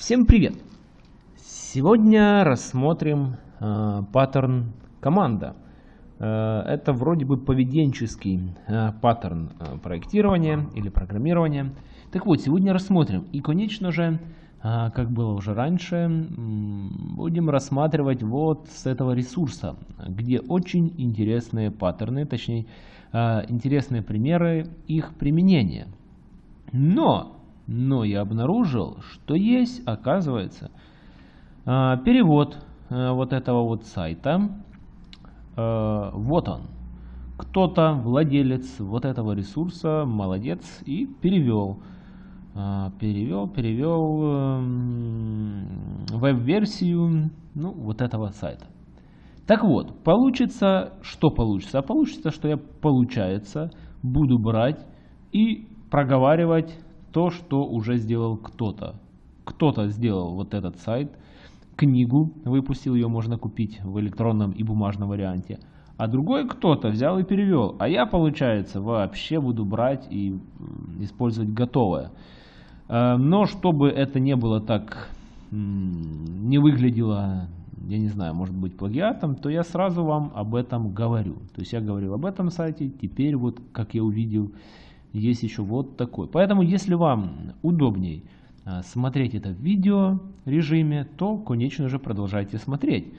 Всем привет! Сегодня рассмотрим э, паттерн команда. Э, это вроде бы поведенческий э, паттерн э, проектирования или программирования. Так вот, сегодня рассмотрим. И, конечно же, э, как было уже раньше, будем рассматривать вот с этого ресурса, где очень интересные паттерны, точнее, э, интересные примеры их применения. Но но я обнаружил, что есть, оказывается, а, перевод э, вот этого вот сайта. Э, вот он. Кто-то, владелец вот этого ресурса, молодец, и перевел. А, перевел, перевел эм, веб-версию ну, вот этого сайта. Так вот, получится, что получится? А получится, что я, получается, буду брать и проговаривать то, что уже сделал кто-то. Кто-то сделал вот этот сайт, книгу выпустил, ее можно купить в электронном и бумажном варианте. А другой кто-то взял и перевел. А я, получается, вообще буду брать и использовать готовое. Э, но чтобы это не было так, не выглядело, я не знаю, может быть плагиатом, то я сразу вам об этом говорю. То есть я говорил об этом сайте, теперь вот, как я увидел, есть еще вот такой. Поэтому, если вам удобней а, смотреть это в видео режиме, то, конечно же, продолжайте смотреть.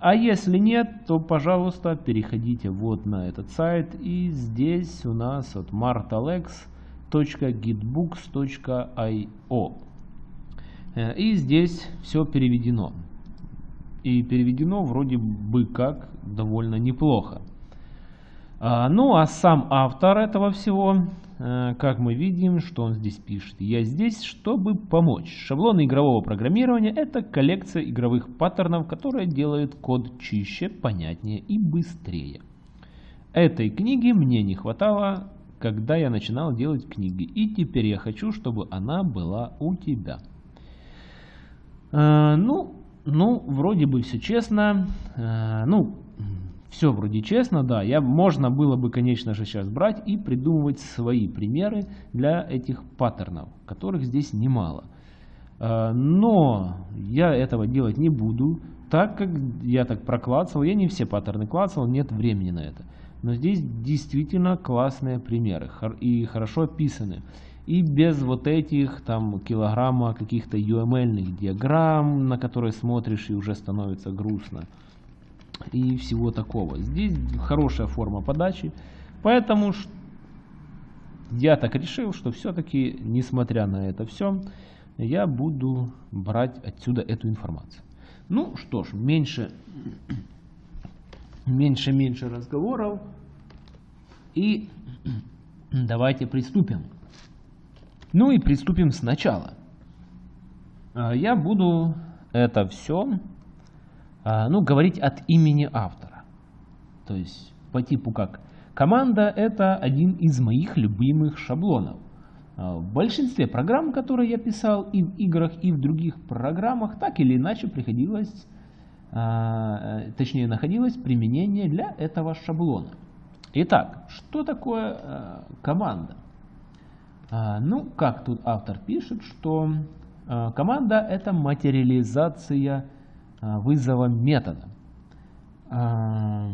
А если нет, то, пожалуйста, переходите вот на этот сайт. И здесь у нас от martalex.gitbooks.io. Э, и здесь все переведено. И переведено вроде бы как довольно неплохо. А, ну а сам автор этого всего, э, как мы видим, что он здесь пишет. Я здесь, чтобы помочь. Шаблоны игрового программирования – это коллекция игровых паттернов, которые делают код чище, понятнее и быстрее. Этой книги мне не хватало, когда я начинал делать книги. И теперь я хочу, чтобы она была у тебя. Э, ну, ну, вроде бы все честно. Э, ну, все вроде честно, да. Я, можно было бы, конечно же, сейчас брать и придумывать свои примеры для этих паттернов, которых здесь немало. А, но я этого делать не буду, так как я так проклацал. Я не все паттерны клацал, нет времени на это. Но здесь действительно классные примеры и хорошо описаны. И без вот этих там килограмма каких-то UML диаграмм, на которые смотришь и уже становится грустно и всего такого. Здесь хорошая форма подачи, поэтому я так решил, что все-таки, несмотря на это все, я буду брать отсюда эту информацию. Ну что ж, меньше, меньше, меньше разговоров. И давайте приступим. Ну и приступим сначала. А, я буду это все ну, говорить от имени автора. То есть по типу как команда это один из моих любимых шаблонов. А, в большинстве программ, которые я писал и в играх, и в других программах, так или иначе приходилось, а, э, точнее находилось применение для этого шаблона. Итак, что такое команда? Ну, как тут автор пишет, что команда это материализация а, вызова метода. А,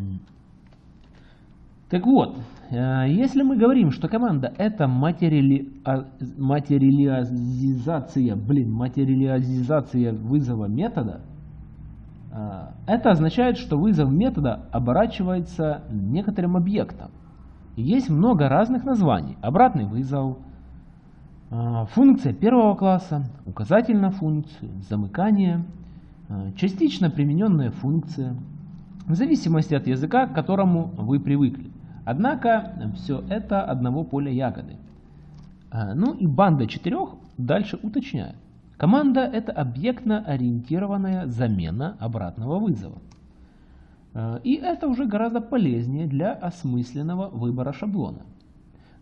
так вот, а, если мы говорим, что команда это материали... материализация, блин, материализация вызова метода, это означает, что вызов метода оборачивается некоторым объектом. Есть много разных названий. Обратный вызов, функция первого класса, указательная функция, замыкание – Э, частично примененная функция, в зависимости от языка, к которому вы привыкли. Однако все это одного поля ягоды. Э, ну и банда четырех дальше уточняет. Команда это объектно-ориентированная замена обратного вызова. Э, и это уже гораздо полезнее для осмысленного выбора шаблона.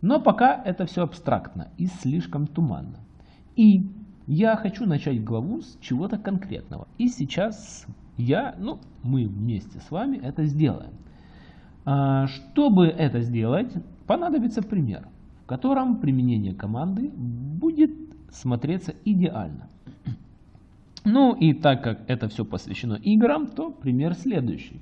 Но пока это все абстрактно и слишком туманно. И я хочу начать главу с чего-то конкретного. И сейчас я, ну, мы вместе с вами это сделаем. А, чтобы это сделать, понадобится пример, в котором применение команды будет смотреться идеально. Ну и так как это все посвящено играм, то пример следующий.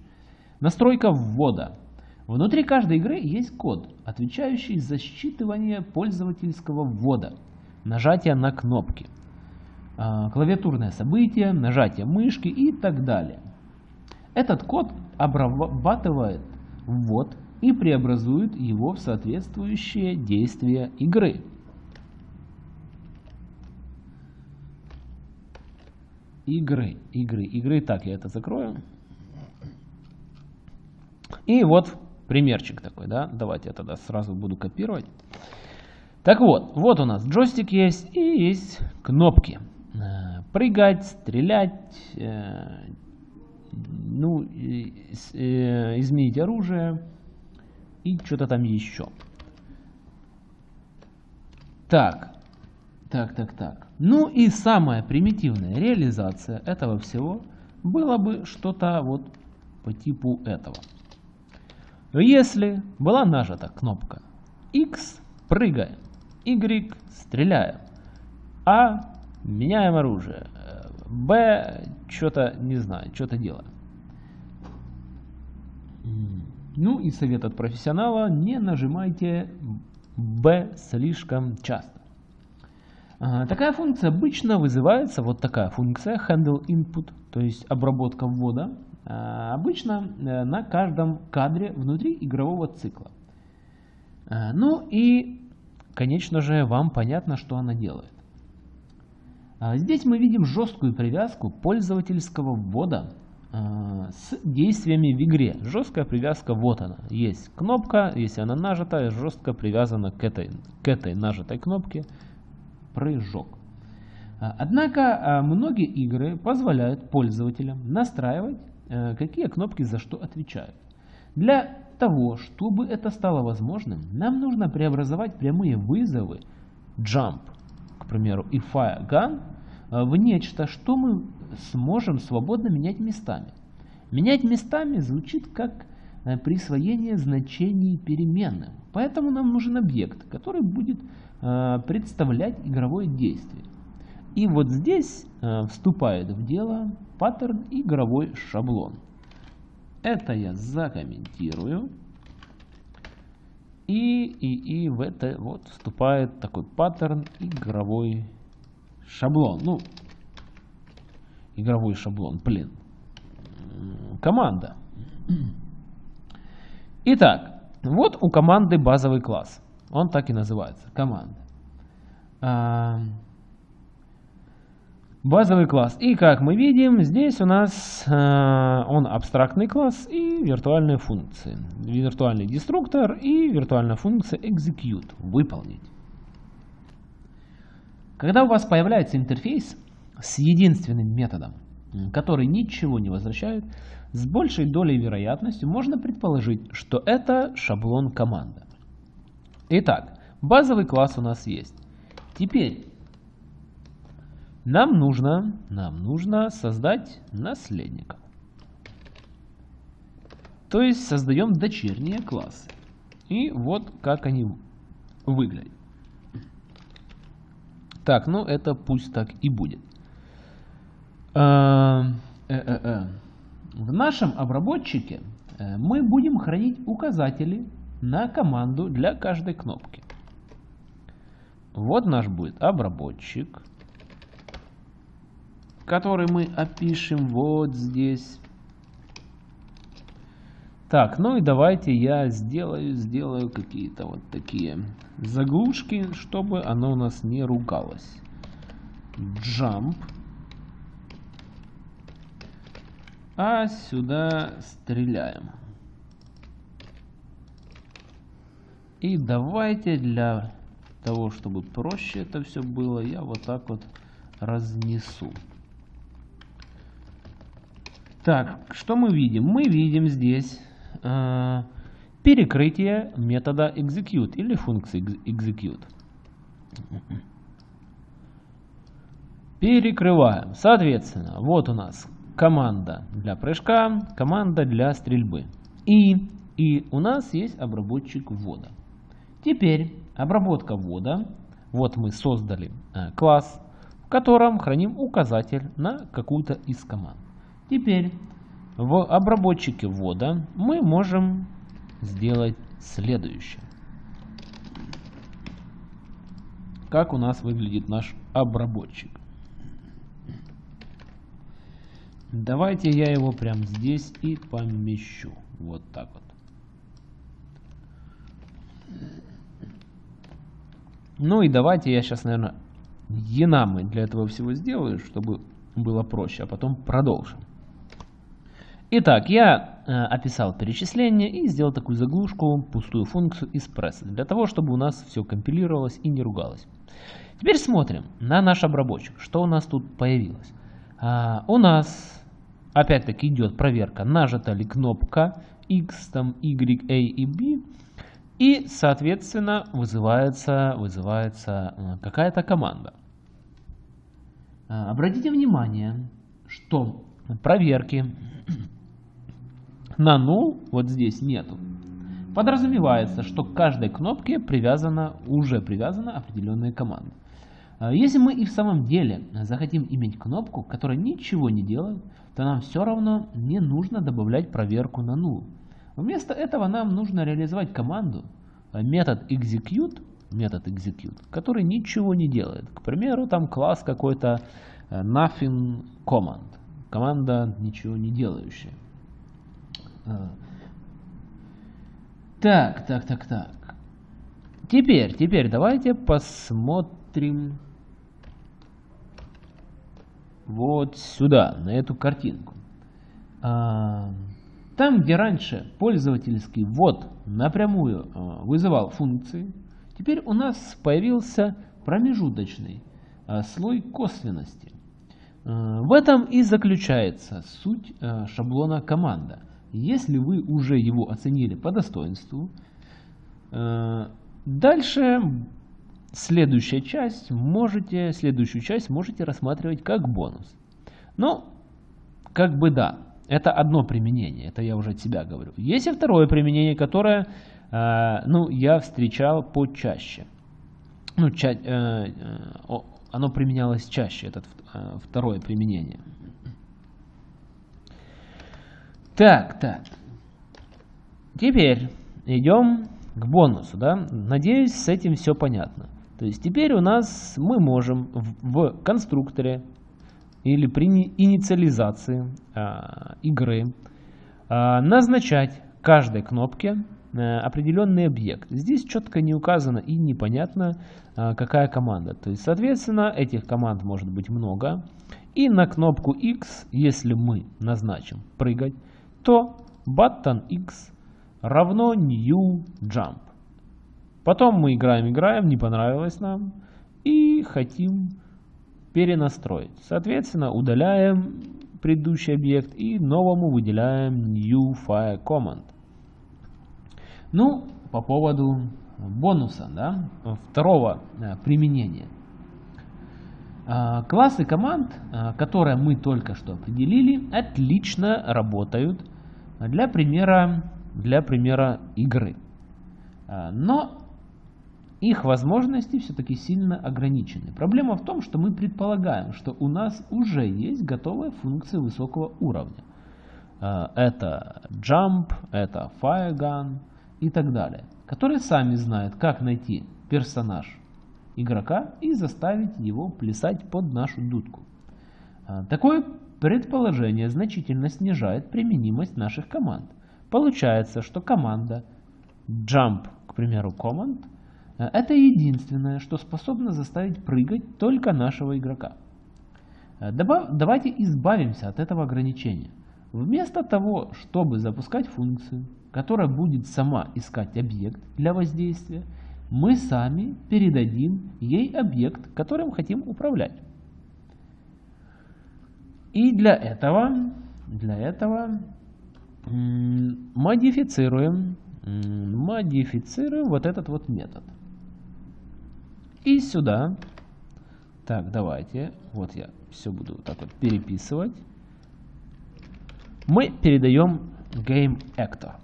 Настройка ввода. Внутри каждой игры есть код, отвечающий за считывание пользовательского ввода, нажатие на кнопки, клавиатурное событие, нажатие мышки и так далее. Этот код обрабатывает ввод и преобразует его в соответствующие действия игры. Игры, игры, игры. Так, я это закрою. И вот примерчик такой, да. Давайте я тогда сразу буду копировать. Так вот, вот у нас джойстик есть и есть кнопки. Прыгать, стрелять, э, ну, э, изменить оружие и что-то там еще. Так, так, так, так. Ну и самая примитивная реализация этого всего было бы что-то вот по типу этого. Если была нажата кнопка X, прыгаем, Y, стреляем, А, меняем оружие, Б, что-то, не знаю, что-то делаем. Ну и совет от профессионала, не нажимайте B слишком часто. Такая функция обычно вызывается, вот такая функция handle input, то есть обработка ввода, а, обычно э, на каждом кадре внутри игрового цикла. А, ну и, конечно же, вам понятно, что она делает. А, здесь мы видим жесткую привязку пользовательского ввода с действиями в игре. Жесткая привязка, вот она. Есть кнопка, если она нажата, жестко привязана к этой, к этой нажатой кнопке прыжок. Однако многие игры позволяют пользователям настраивать Э, какие кнопки за что отвечают. Для того, чтобы это стало возможным, нам нужно преобразовать прямые вызовы jump, примеру, fire gun э, в нечто, что мы сможем свободно менять местами. Менять местами звучит как э, присвоение значений переменным. Поэтому нам нужен объект, который будет представлять игровое действие. И вот здесь вступает в дело паттерн игровой шаблон. Это я закомментирую. И, и, и в это вот вступает такой паттерн игровой шаблон. Ну, игровой шаблон, блин. Команда. Итак, вот у команды базовый класс. Он так и называется, команда. Базовый класс. И как мы видим, здесь у нас э, он абстрактный класс и виртуальные функции. Виртуальный деструктор и виртуальная функция execute. Выполнить. Когда у вас появляется интерфейс с единственным методом, который ничего не возвращает, с большей долей вероятности можно предположить, что это шаблон команды. Итак, базовый класс у нас есть. Теперь нам нужно, нам нужно создать наследника. То есть создаем дочерние классы. И вот как они выглядят. Так, ну это пусть так и будет. Э, э, э, В нашем обработчике мы будем хранить указатели на команду для каждой кнопки. Вот наш будет обработчик который мы опишем вот здесь. Так, ну и давайте я сделаю, сделаю какие-то вот такие заглушки, чтобы оно у нас не ругалось. Jump. А сюда стреляем. И давайте для того, чтобы проще это все было, я вот так вот разнесу. Так, что мы видим? Мы видим здесь э, перекрытие метода execute или функции execute. Перекрываем. Соответственно, вот у нас команда для прыжка, команда для стрельбы. И, и у нас есть обработчик ввода. Теперь обработка ввода. Вот мы создали э, класс, котором храним указатель на какую-то из команд. Теперь в обработчике ввода мы можем сделать следующее. Как у нас выглядит наш обработчик. Давайте я его прямо здесь и помещу. Вот так вот. Ну и давайте я сейчас, наверное, динамы для этого всего сделаю, чтобы было проще, а потом продолжим. Итак, я э, описал перечисление и сделал такую заглушку, пустую функцию из пресса, для того, чтобы у нас все компилировалось и не ругалось. Теперь смотрим на наш обработчик, что у нас тут появилось. А, у нас опять-таки идет проверка, нажата ли кнопка X, там Y, A и B, и, соответственно, вызывается, вызывается э, какая-то команда. А, обратите внимание, что проверки на null вот здесь нету. Подразумевается, что к каждой кнопке привязана, уже привязана определенная команда. А, если мы и в самом деле захотим иметь кнопку, которая ничего не делает, то нам все равно не нужно добавлять проверку на null. Вместо этого нам нужно реализовать команду, э, метод execute, метод execute, который ничего не делает. К примеру, там класс какой-то э, nothing command, команда ничего не делающая. Э, так, так, так, так. Теперь, теперь давайте посмотрим вот сюда, на эту картинку. Там, где раньше пользовательский ввод напрямую э, вызывал функции, теперь у нас появился промежуточный э, слой косвенности. Э, в этом и заключается суть шаблона команда. Если вы уже его оценили по достоинству, дальше следующая часть можете, следующую часть можете рассматривать как бонус. Но, как бы да, это одно применение, это я уже от себя говорю. Есть и второе применение, которое э, ну, я встречал почаще. Ну, ча э, э, оно применялось чаще, это э, второе применение. Так, так. Теперь идем к бонусу. Да? Надеюсь, с этим все понятно. То есть теперь у нас мы можем в, в конструкторе или при инициализации а, игры а, назначать каждой кнопке а, определенный объект. Здесь четко не указано и непонятно, а, какая команда. То есть, соответственно, этих команд может быть много. И на кнопку X, если мы назначим прыгать, то button X равно new jump. Потом мы играем, играем, не понравилось нам и хотим перенастроить. Соответственно, удаляем предыдущий объект и новому выделяем new file command. Ну, по поводу бонуса, да, второго э, применения. А, классы команд, э, которые мы только что определили, отлично работают для примера, для примера игры. А, но их возможности все-таки сильно ограничены. Проблема в том, что мы предполагаем, что у нас уже есть готовая функция высокого уровня. Это jump, это fire gun и так далее, которые сами знают, как найти персонаж игрока и заставить его плясать под нашу дудку. Э, такое предположение значительно снижает применимость наших команд. Получается, что команда jump, к примеру, command – Э, это единственное, что способно заставить прыгать только нашего игрока. Э, давайте избавимся от этого ограничения. Вместо того, чтобы запускать функцию, которая будет сама искать объект для воздействия, мы сами передадим ей объект, которым хотим управлять. И для этого, для этого модифицируем, модифицируем вот этот вот метод. И сюда. Так, давайте. Вот я все буду вот так вот переписывать. Мы передаем GameActor.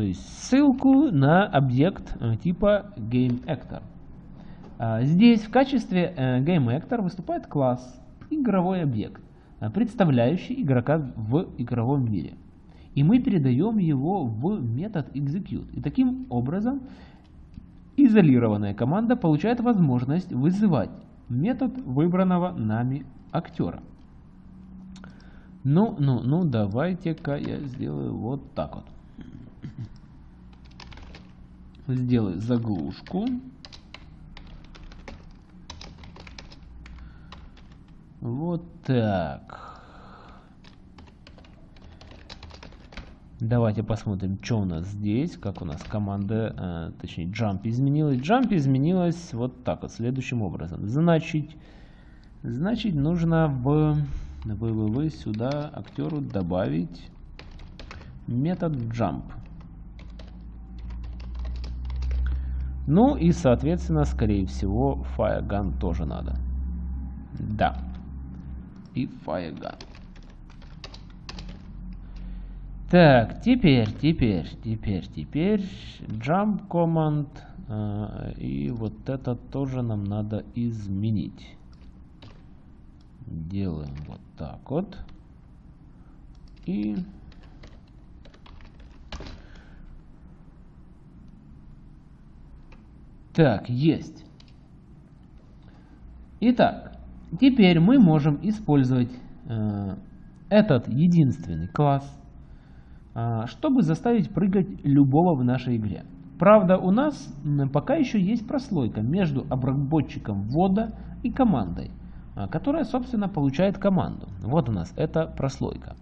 То есть ссылку на объект э, типа GameActor. А, здесь в качестве э, GameActor выступает класс, игровой объект, э, представляющий игрока в игровом мире. И мы передаем его в метод execute. И таким образом изолированная команда получает возможность вызывать метод выбранного нами актера. Ну, ну, ну, давайте-ка я сделаю вот так вот. Сделаю заглушку. Вот так. Давайте посмотрим, что у нас здесь, как у нас команда, э, точнее jump изменилась. Jump изменилась вот так вот, следующим образом. Значит, значит нужно в www сюда актеру добавить метод jump. Ну и соответственно, скорее всего, firegun тоже надо. Да. И firegun. Так, теперь, теперь, теперь, теперь jump command. Э, и вот это тоже нам надо изменить. Делаем вот так вот. И... Так, есть. Итак, теперь мы можем использовать э, этот единственный класс а, чтобы заставить прыгать любого в нашей игре. Правда, у нас пока еще есть прослойка между обработчиком ввода и командой, а, которая, собственно, получает команду. Вот у нас эта прослойка.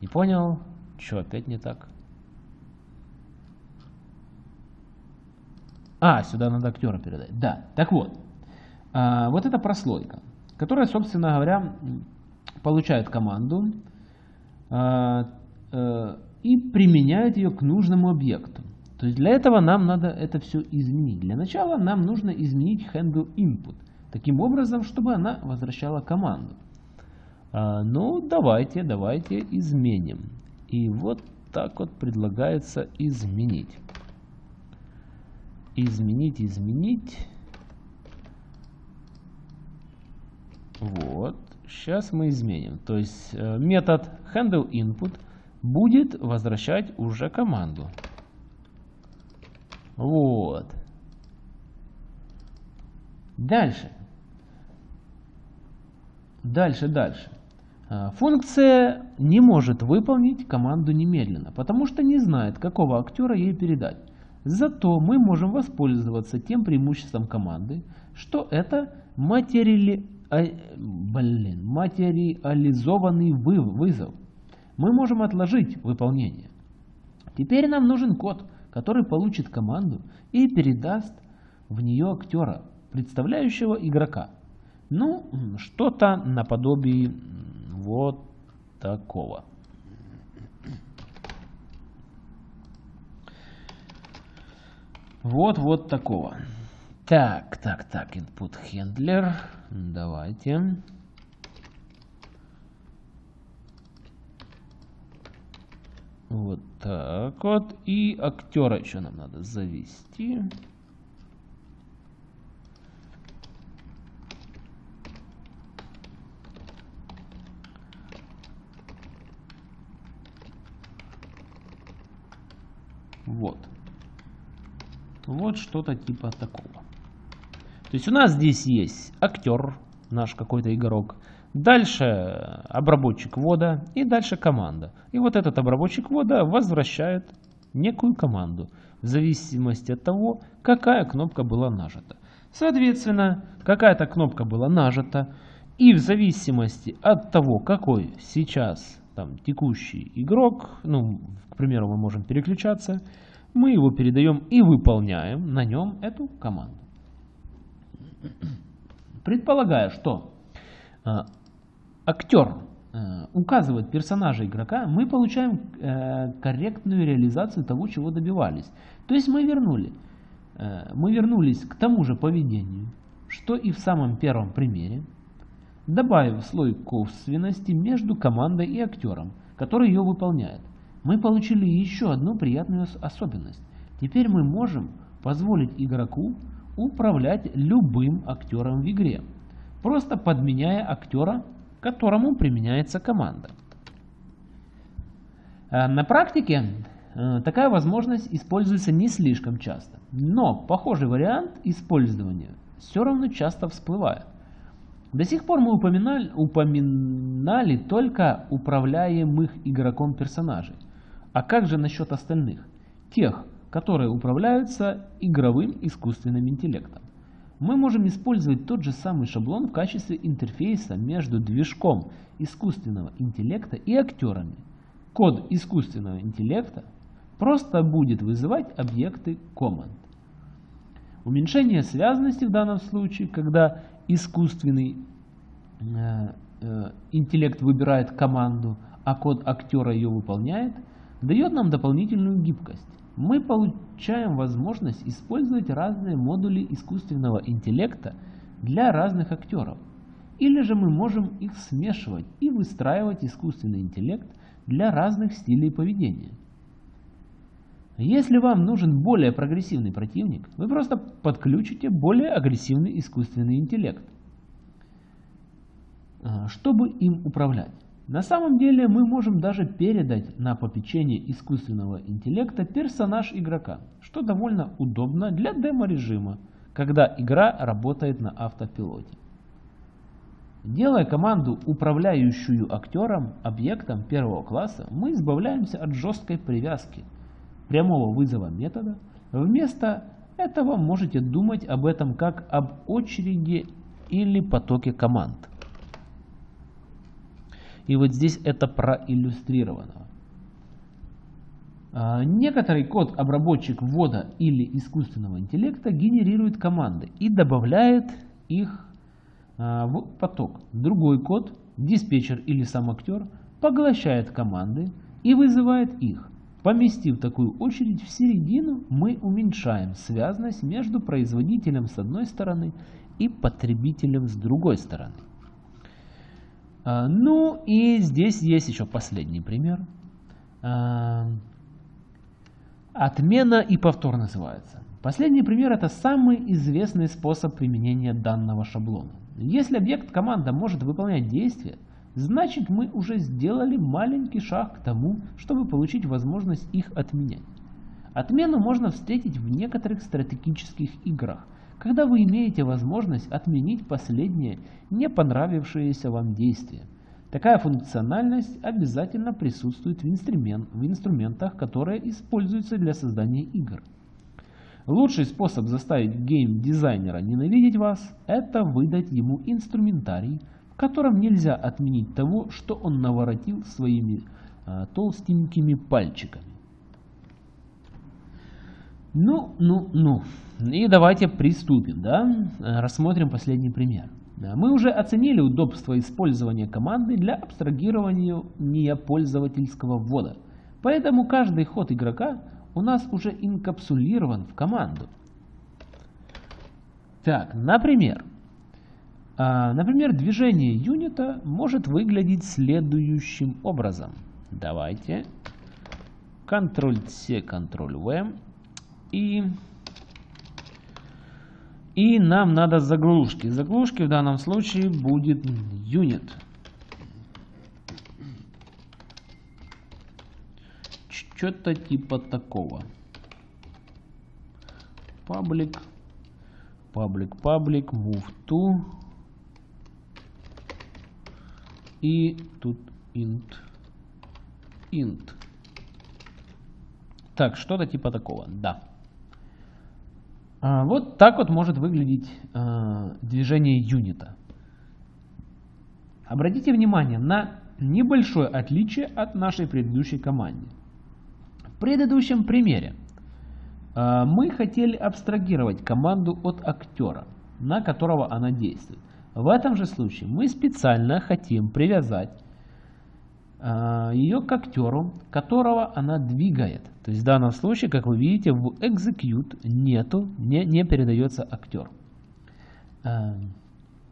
Не понял? Что, опять не так? А, сюда надо актера передать. Да, так вот. А, вот эта прослойка, которая, собственно говоря, получает команду Э, и применяют ее к нужному объекту. То есть для этого нам надо это все изменить. Для начала нам нужно изменить handle input. Таким образом, чтобы она возвращала команду. А, ну, давайте, давайте изменим. И вот так вот предлагается изменить. Изменить, изменить. Вот. Сейчас мы изменим. То есть э, метод handle input – будет возвращать уже команду. Вот. Дальше. Дальше, дальше. А, функция не может выполнить команду немедленно, потому что не знает, какого актера ей передать. Зато мы можем воспользоваться тем преимуществом команды, что это материали... А, блин, материализованный вызов мы можем отложить выполнение. Теперь нам нужен код, который получит команду и передаст в нее актера, представляющего игрока. Ну, что-то наподобие вот такого. Вот, вот такого. Так, так, так, input handler. Давайте. Вот так вот. И актера еще нам надо завести. Вот. Вот что-то типа такого. То есть у нас здесь есть актер, наш какой-то игрок. Дальше обработчик ввода и дальше команда. И вот этот обработчик ввода возвращает некую команду в зависимости от того, какая кнопка была нажата. Соответственно, какая-то кнопка была нажата, и в зависимости от того, какой сейчас там текущий игрок, ну, к примеру, мы можем переключаться, мы его передаем и выполняем на нем эту команду. Предполагая, что а, актер э, указывает персонажа игрока, мы получаем э, корректную реализацию того, чего добивались. То есть мы вернули, э, мы вернулись к тому же поведению, что и в самом первом примере, добавив слой косвенности между командой и актером, который ее выполняет. Мы получили еще одну приятную особенность. Теперь мы можем позволить игроку управлять любым актером в игре, просто подменяя актера, которому применяется команда. Э, на практике э, такая возможность используется не слишком часто, но похожий вариант использования все равно часто всплывает. До сих пор мы упоминали, упоминали только управляемых игроком персонажей. А как же насчет остальных? Тех, которые управляются игровым искусственным интеллектом. Мы можем использовать тот же самый шаблон в качестве интерфейса между движком искусственного интеллекта и актерами. Код искусственного интеллекта просто будет вызывать объекты команд. Уменьшение связности в данном случае, когда искусственный э, э, интеллект выбирает команду, а код актера ее выполняет, дает нам дополнительную гибкость. Мы получаем возможность использовать разные модули искусственного интеллекта для разных актеров. Или же мы можем их смешивать и выстраивать искусственный интеллект для разных стилей поведения. Если вам нужен более прогрессивный противник, вы просто подключите более агрессивный искусственный интеллект, а, чтобы им управлять. На самом деле мы можем даже передать на попечение искусственного интеллекта персонаж игрока, что довольно удобно для демо-режима, когда игра работает на автопилоте. Делая команду, управляющую актером, объектом первого класса, мы избавляемся от жесткой привязки – прямого вызова метода, вместо этого можете думать об этом как об очереди или потоке команд. И вот здесь это проиллюстрировано. А, некоторый код обработчик ввода или искусственного интеллекта генерирует команды и добавляет их а, в поток. Другой код, диспетчер или сам актер, поглощает команды и вызывает их. Поместив такую очередь в середину, мы уменьшаем связность между производителем с одной стороны и потребителем с другой стороны. А, ну и здесь есть еще последний пример. А, отмена и повтор называется. Последний пример это самый известный способ применения данного шаблона. Если объект команда может выполнять действия, значит мы уже сделали маленький шаг к тому, чтобы получить возможность их отменять. Отмену можно встретить в некоторых стратегических играх, когда вы имеете возможность отменить последнее не понравившееся вам действие. Такая функциональность обязательно присутствует в, инструмент, в инструментах, которые используются для создания игр. Лучший способ заставить гейм-дизайнера ненавидеть вас – это выдать ему инструментарий, котором нельзя отменить того, что он наворотил своими а, толстенькими пальчиками. Ну, ну, ну. И давайте приступим, да? Рассмотрим последний пример. Мы уже оценили удобство использования команды для абстрагирования пользовательского ввода. Поэтому каждый ход игрока у нас уже инкапсулирован в команду. Так, например, а, например, движение юнита может выглядеть следующим образом. Давайте Ctrl-C, Ctrl-V и и нам надо заглушки. Заглушки в данном случае будет юнит. Что-то типа такого. Public, public, public, move to и тут int int. Так, что-то типа такого, да. А, вот так вот может выглядеть а, движение юнита. Обратите внимание на небольшое отличие от нашей предыдущей команды. В предыдущем примере а, мы хотели абстрагировать команду от актера, на которого она действует. В этом же случае мы специально хотим привязать э, ее к актеру, которого она двигает. То есть в данном случае, как вы видите, в execute нету, не, не передается актер. Э,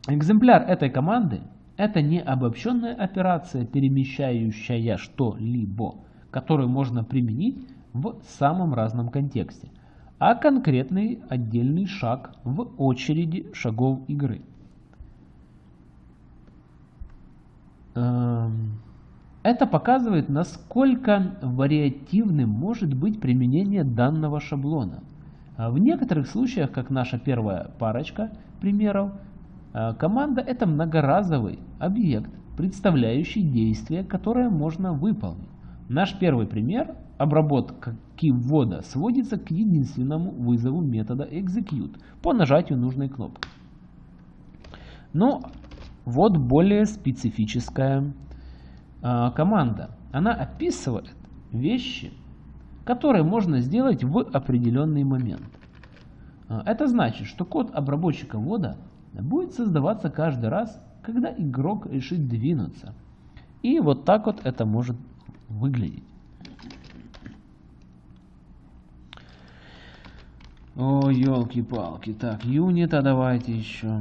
экземпляр этой команды это не обобщенная операция, перемещающая что-либо, которую можно применить в самом разном контексте. а конкретный отдельный шаг в очереди шагов игры. Это показывает, насколько вариативным может быть применение данного шаблона. А в некоторых случаях, как наша первая парочка примеров, э, команда это многоразовый объект, представляющий действие, которое можно выполнить. Наш первый пример обработка ввода сводится к единственному вызову метода execute по нажатию нужной кнопки. Но вот более специфическая команда. Она описывает вещи, которые можно сделать в определенный момент. А, это значит, что код обработчика ввода будет создаваться каждый раз, когда игрок решит двинуться. И вот так вот это может выглядеть. О, елки-палки. Так, юнита давайте еще.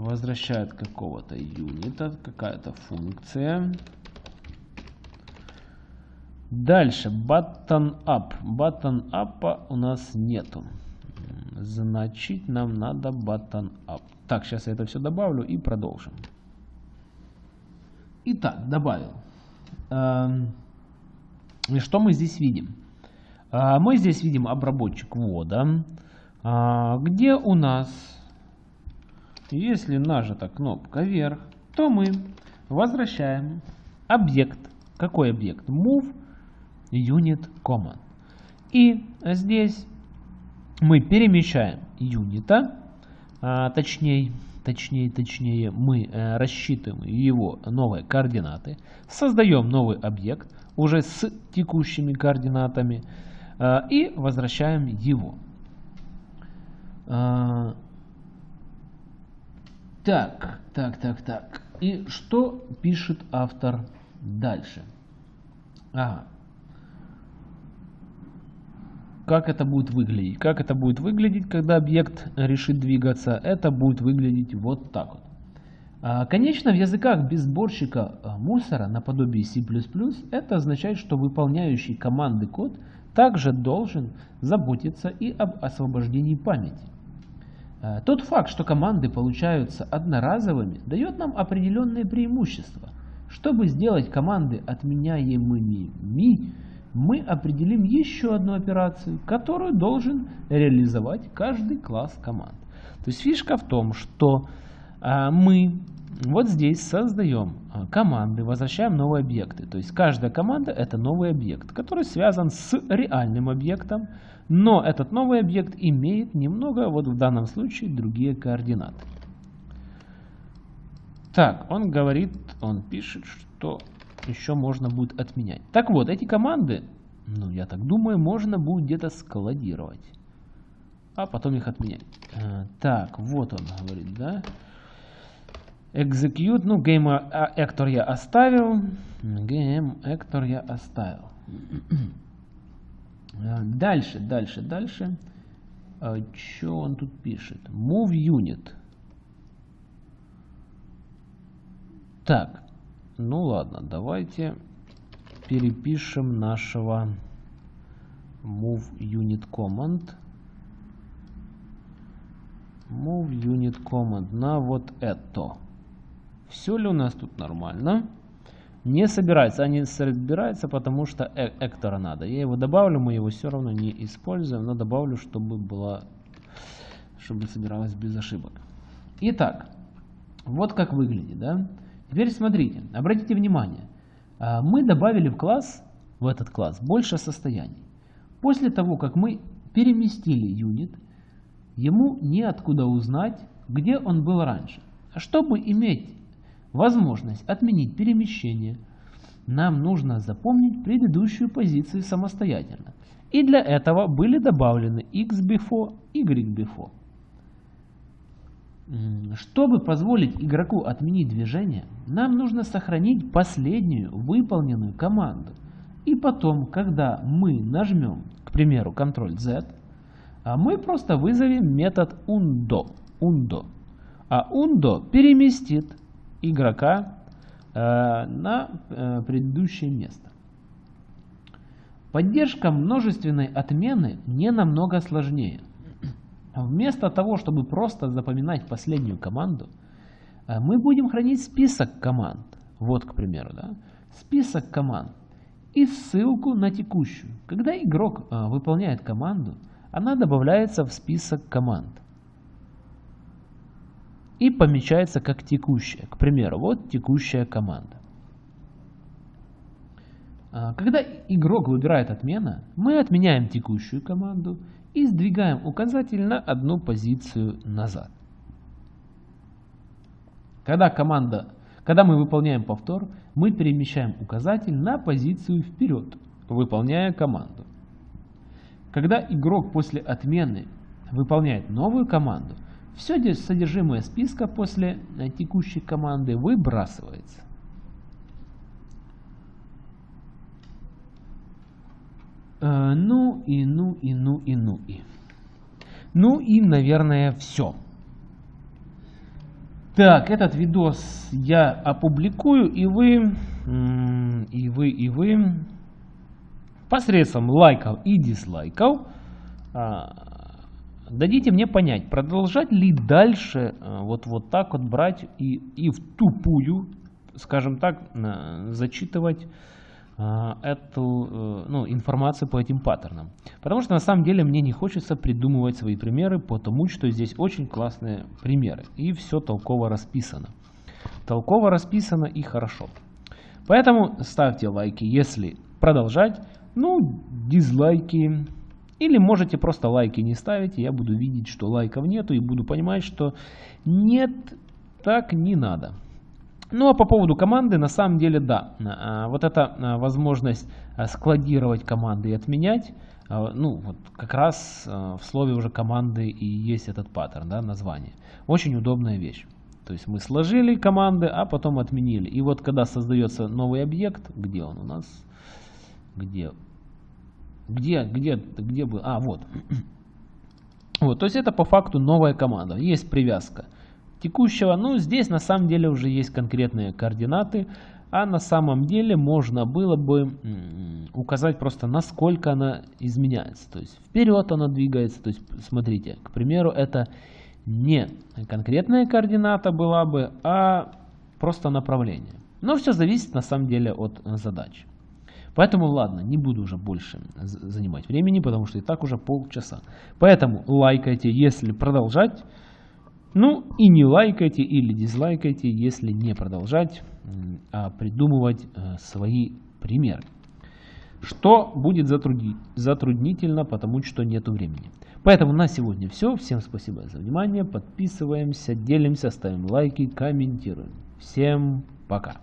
Возвращает какого-то юнита, какая-то функция. Дальше, button up. Button up у нас нету. Значит, нам надо button up. Так, сейчас я это все добавлю и продолжим. Итак, добавил. Эм, и что мы здесь видим? А, мы здесь видим обработчик ввода, а, где у нас, если нажата кнопка вверх, то мы возвращаем объект. Какой объект? Move unit command. И здесь мы перемещаем юнита, а, точнее, точнее, точнее, мы э, рассчитываем его новые координаты, создаем новый объект уже с текущими координатами э, и возвращаем его. Э, так, так, так, так. И что пишет автор дальше? Ага как это будет выглядеть. Как это будет выглядеть, когда объект решит двигаться? Это будет выглядеть вот так вот. А, конечно, в языках без сборщика а, мусора, наподобие C++, это означает, что выполняющий команды код также должен заботиться и об освобождении памяти. А, тот факт, что команды получаются одноразовыми, дает нам определенные преимущества. Чтобы сделать команды отменяемыми, мы определим еще одну операцию, которую должен реализовать каждый класс команд. То есть фишка в том, что а, мы вот здесь создаем а, команды, возвращаем новые объекты. То есть каждая команда это новый объект, который связан с реальным объектом, но этот новый объект имеет немного, вот в данном случае, другие координаты. Так, он говорит, он пишет, что еще можно будет отменять. Так вот, эти команды, ну, я так думаю, можно будет где-то складировать. А потом их отменять. А, так, вот он говорит, да. Execute, ну, game actor я оставил. Game actor я оставил. А, дальше, дальше, дальше. А, что он тут пишет? Move unit. Так, ну ладно, давайте перепишем нашего move unit command. Move unit command на вот это. Все ли у нас тут нормально? Не собирается, а не собирается, потому что э эктора надо. Я его добавлю, мы его все равно не используем, но добавлю, чтобы было, чтобы собиралось без ошибок. Итак, вот как выглядит, да? Теперь смотрите, обратите внимание, а, мы добавили в класс, в этот класс, больше состояний. После того, как мы переместили юнит, ему неоткуда узнать, где он был раньше. Чтобы иметь возможность отменить перемещение, нам нужно запомнить предыдущую позицию самостоятельно. И для этого были добавлены x before, y before. Чтобы позволить игроку отменить движение, нам нужно сохранить последнюю выполненную команду. И потом, когда мы нажмем, к примеру, Ctrl-Z, а мы просто вызовем метод undo. undo. А undo переместит игрока э, на э, предыдущее место. Поддержка множественной отмены не намного сложнее. Вместо того, чтобы просто запоминать последнюю команду, э, мы будем хранить список команд. Вот, к примеру, да? список команд и ссылку на текущую. Когда игрок выполняет команду, она добавляется в список команд и помечается как текущая. К примеру, вот текущая команда. А, когда игрок выбирает отмена, мы отменяем текущую команду и сдвигаем указатель на одну позицию назад. Когда, команда, когда мы выполняем повтор, мы перемещаем указатель на позицию вперед, выполняя команду. Когда игрок после отмены выполняет новую команду, все содержимое списка после э, текущей команды выбрасывается. Э, ну и ну и ну и ну и. Ну и, наверное, все. Так, этот видос я опубликую, и вы, и вы, и вы посредством лайков и дизлайков а, дадите мне понять, продолжать ли дальше а, вот, вот так вот брать и, и в тупую, скажем так, зачитывать а, эту э, ну, информацию по этим паттернам. Потому что на самом деле мне не хочется придумывать свои примеры, потому что здесь очень классные примеры. И все толково расписано. Толково расписано и хорошо. Поэтому ставьте лайки, если продолжать. Ну, дизлайки. Или можете просто лайки не ставить. Я буду видеть, что лайков нету. И буду понимать, что нет, так не надо. Ну а по поводу команды, на самом деле, да. А, вот эта а, возможность а, складировать команды и отменять, ну вот как раз в слове уже команды и есть этот паттерн, да, название. Очень удобная вещь. То есть мы сложили команды, а потом отменили. И вот когда создается новый объект, где он у нас? Где? Где, где, где был? А, вот. Вот, то есть это по факту новая команда. Есть привязка текущего. Ну, здесь на самом деле уже есть конкретные координаты, а на самом деле можно было бы указать просто насколько она изменяется. То есть вперед она двигается. То есть смотрите, к примеру, это не конкретная координата была бы, а просто направление. Но все зависит на самом деле от задачи. Поэтому ладно, не буду уже больше занимать времени, потому что и так уже полчаса. Поэтому лайкайте, если продолжать. Ну и не лайкайте или дизлайкайте, если не продолжать, а придумывать э, свои примеры. Что будет затруднительно, потому что нет времени. Поэтому на сегодня все. Всем спасибо за внимание. Подписываемся, делимся, ставим лайки, комментируем. Всем пока.